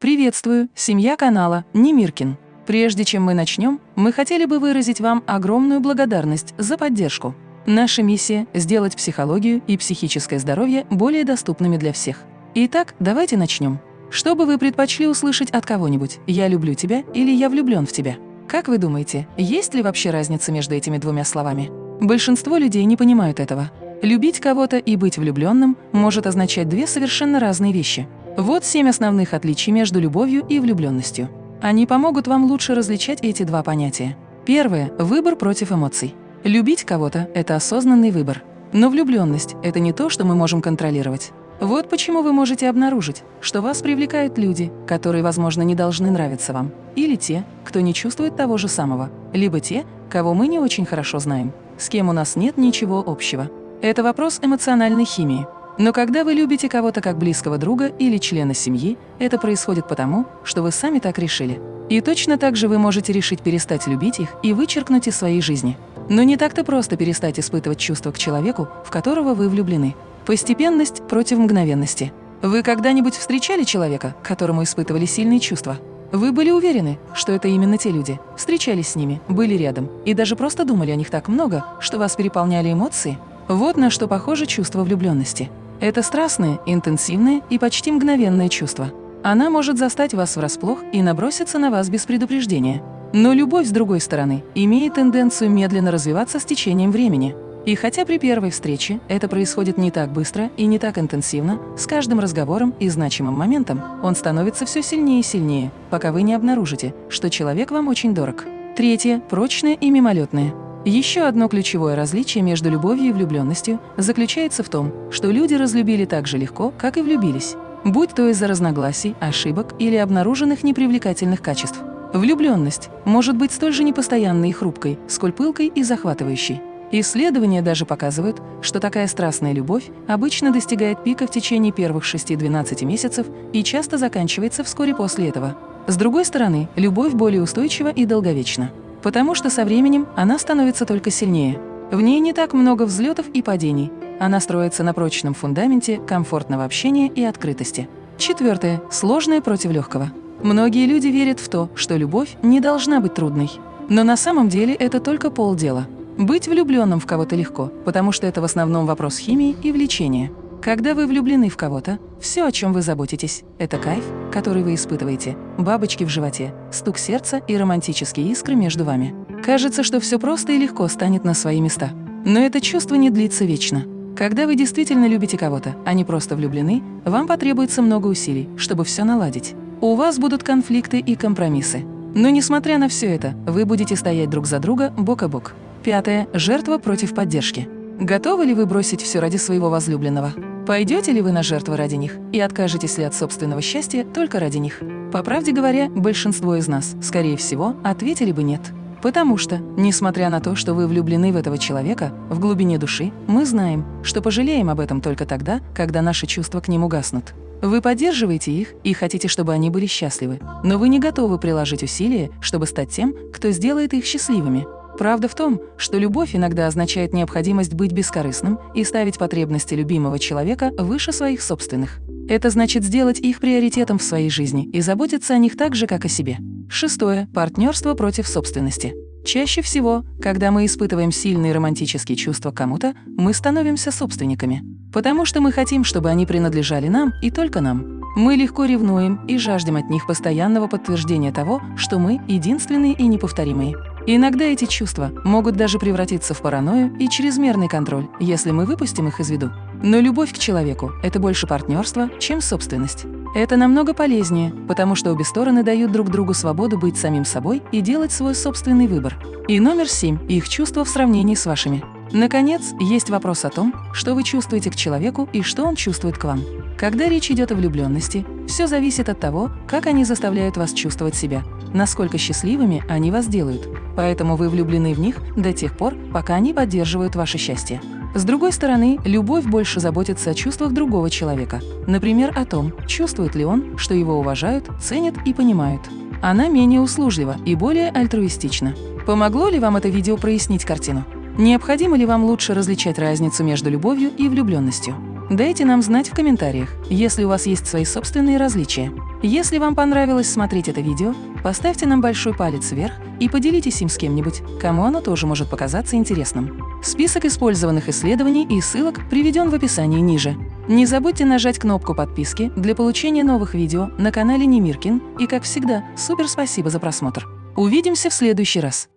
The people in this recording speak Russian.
Приветствую, семья канала Немиркин. Прежде чем мы начнем, мы хотели бы выразить вам огромную благодарность за поддержку. Наша миссия – сделать психологию и психическое здоровье более доступными для всех. Итак, давайте начнем. Что бы вы предпочли услышать от кого-нибудь «я люблю тебя» или «я влюблен в тебя»? Как вы думаете, есть ли вообще разница между этими двумя словами? Большинство людей не понимают этого. Любить кого-то и быть влюбленным может означать две совершенно разные вещи. Вот семь основных отличий между любовью и влюбленностью. Они помогут вам лучше различать эти два понятия. Первое – выбор против эмоций. Любить кого-то – это осознанный выбор. Но влюбленность – это не то, что мы можем контролировать. Вот почему вы можете обнаружить, что вас привлекают люди, которые, возможно, не должны нравиться вам, или те, кто не чувствует того же самого, либо те, кого мы не очень хорошо знаем, с кем у нас нет ничего общего. Это вопрос эмоциональной химии. Но когда вы любите кого-то как близкого друга или члена семьи, это происходит потому, что вы сами так решили. И точно так же вы можете решить перестать любить их и вычеркнуть из своей жизни. Но не так-то просто перестать испытывать чувства к человеку, в которого вы влюблены. Постепенность против мгновенности. Вы когда-нибудь встречали человека, которому испытывали сильные чувства? Вы были уверены, что это именно те люди, встречались с ними, были рядом и даже просто думали о них так много, что вас переполняли эмоции? Вот на что похоже чувство влюбленности. Это страстное, интенсивное и почти мгновенное чувство. Она может застать вас врасплох и наброситься на вас без предупреждения. Но любовь, с другой стороны, имеет тенденцию медленно развиваться с течением времени. И хотя при первой встрече это происходит не так быстро и не так интенсивно, с каждым разговором и значимым моментом он становится все сильнее и сильнее, пока вы не обнаружите, что человек вам очень дорог. Третье – прочное и мимолетное. Еще одно ключевое различие между любовью и влюбленностью заключается в том, что люди разлюбили так же легко, как и влюбились, будь то из-за разногласий, ошибок или обнаруженных непривлекательных качеств. Влюбленность может быть столь же непостоянной и хрупкой, сколь пылкой и захватывающей. Исследования даже показывают, что такая страстная любовь обычно достигает пика в течение первых 6-12 месяцев и часто заканчивается вскоре после этого. С другой стороны, любовь более устойчива и долговечна потому что со временем она становится только сильнее. В ней не так много взлетов и падений. Она строится на прочном фундаменте комфортного общения и открытости. Четвертое. Сложное против легкого. Многие люди верят в то, что любовь не должна быть трудной. Но на самом деле это только полдела. Быть влюбленным в кого-то легко, потому что это в основном вопрос химии и влечения. Когда вы влюблены в кого-то, все, о чем вы заботитесь, это кайф, который вы испытываете, бабочки в животе, стук сердца и романтические искры между вами. Кажется, что все просто и легко станет на свои места. Но это чувство не длится вечно. Когда вы действительно любите кого-то, а не просто влюблены, вам потребуется много усилий, чтобы все наладить. У вас будут конфликты и компромиссы. Но несмотря на все это, вы будете стоять друг за друга бок о бок. Пятое. Жертва против поддержки. Готовы ли вы бросить все ради своего возлюбленного? Пойдете ли вы на жертвы ради них и откажетесь ли от собственного счастья только ради них? По правде говоря, большинство из нас, скорее всего, ответили бы «нет». Потому что, несмотря на то, что вы влюблены в этого человека, в глубине души мы знаем, что пожалеем об этом только тогда, когда наши чувства к ним угаснут. Вы поддерживаете их и хотите, чтобы они были счастливы, но вы не готовы приложить усилия, чтобы стать тем, кто сделает их счастливыми. Правда в том, что любовь иногда означает необходимость быть бескорыстным и ставить потребности любимого человека выше своих собственных. Это значит сделать их приоритетом в своей жизни и заботиться о них так же, как о себе. Шестое. Партнерство против собственности. Чаще всего, когда мы испытываем сильные романтические чувства к кому-то, мы становимся собственниками. Потому что мы хотим, чтобы они принадлежали нам и только нам. Мы легко ревнуем и жаждем от них постоянного подтверждения того, что мы единственные и неповторимые. Иногда эти чувства могут даже превратиться в паранойю и чрезмерный контроль, если мы выпустим их из виду. Но любовь к человеку – это больше партнерство, чем собственность. Это намного полезнее, потому что обе стороны дают друг другу свободу быть самим собой и делать свой собственный выбор. И номер семь – их чувства в сравнении с вашими. Наконец, есть вопрос о том, что вы чувствуете к человеку и что он чувствует к вам. Когда речь идет о влюбленности, все зависит от того, как они заставляют вас чувствовать себя, насколько счастливыми они вас делают. Поэтому вы влюблены в них до тех пор, пока они поддерживают ваше счастье. С другой стороны, любовь больше заботится о чувствах другого человека. Например, о том, чувствует ли он, что его уважают, ценят и понимают. Она менее услужлива и более альтруистична. Помогло ли вам это видео прояснить картину? Необходимо ли вам лучше различать разницу между любовью и влюбленностью? Дайте нам знать в комментариях, если у вас есть свои собственные различия. Если вам понравилось смотреть это видео, поставьте нам большой палец вверх и поделитесь им с кем-нибудь, кому оно тоже может показаться интересным. Список использованных исследований и ссылок приведен в описании ниже. Не забудьте нажать кнопку подписки для получения новых видео на канале Немиркин и, как всегда, супер спасибо за просмотр. Увидимся в следующий раз!